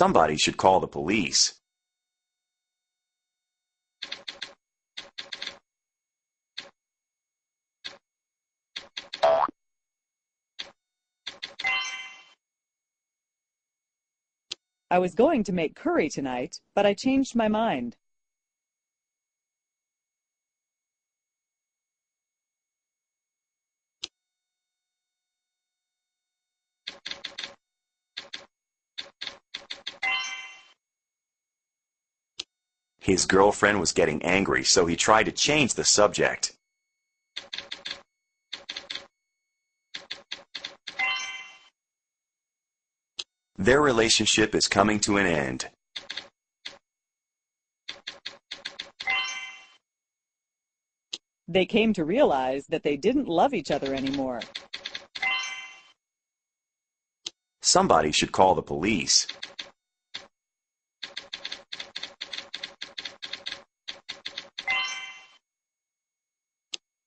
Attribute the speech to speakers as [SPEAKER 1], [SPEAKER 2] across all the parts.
[SPEAKER 1] Somebody should call the police.
[SPEAKER 2] I was going to make curry tonight, but I changed my mind.
[SPEAKER 1] His girlfriend was getting angry, so he tried to change the subject. Their relationship is coming to an end.
[SPEAKER 2] They came to realize that they didn't love each other anymore.
[SPEAKER 1] Somebody should call the police.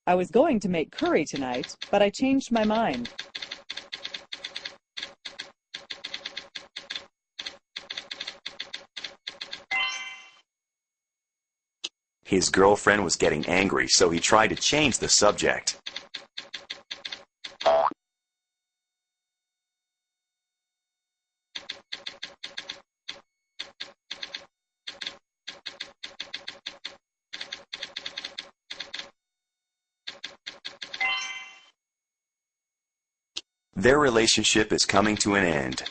[SPEAKER 2] I was going to make curry tonight, but I changed my mind.
[SPEAKER 1] His girlfriend was getting angry, so he tried to change the subject. Their relationship is coming to an end.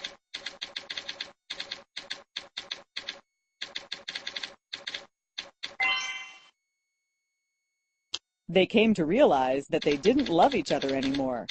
[SPEAKER 2] They came to realize that they didn't love each other anymore.